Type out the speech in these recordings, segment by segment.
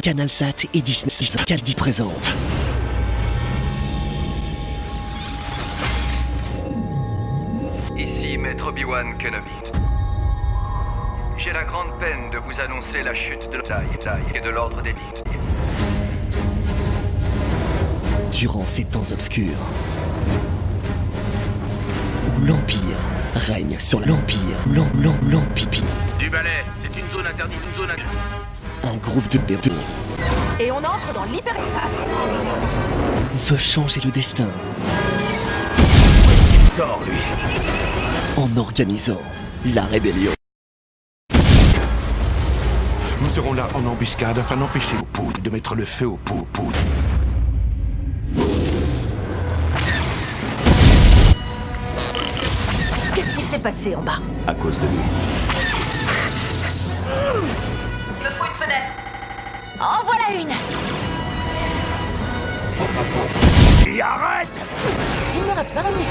CanalSat et Disney Caddy présente. Ici Maître Obi-Wan Kenobi. J'ai la grande peine de vous annoncer la chute de taille, et de l'ordre des mythes. Durant ces temps obscurs, où l'Empire règne sur l'Empire, l'em- l'em- l'Empire, Du balai, c'est une zone interdite, une zone interdite. un groupe de héros Et on entre dans l'hyperspace. veut changer le destin Il sort, lui? en organisant la rébellion. Nous serons là en embuscade afin d'empêcher aux poudres de mettre le feu aux pou- poudres. Qu'est-ce qui s'est passé en bas? À cause de lui. Et arrête Il m'aurait pas remis.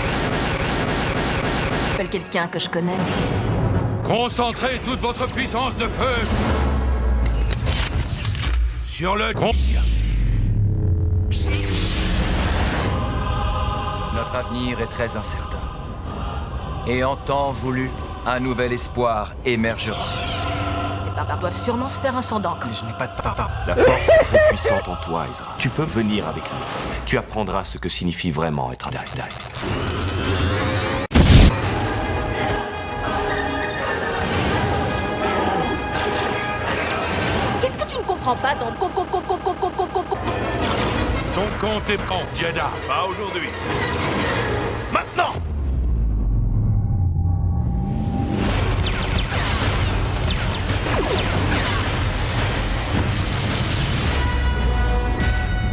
Appelle quelqu'un que je connais. Concentrez toute votre puissance de feu sur le con. Notre avenir est très incertain. Et en temps voulu, un nouvel espoir émergera doivent sûrement se faire un sang d'encre. Je n'ai pas de barbares. La force est très puissante en toi, Ezra. Tu peux venir avec nous. Tu apprendras ce que signifie vraiment être un Jedi. Qu'est-ce que tu ne comprends pas dans... Ton compte est prêt, Jedi. Pas aujourd'hui. Maintenant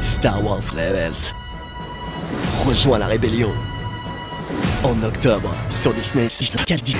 Star Wars Rebels. Rejoins la rébellion. En octobre sur Disney Caddy.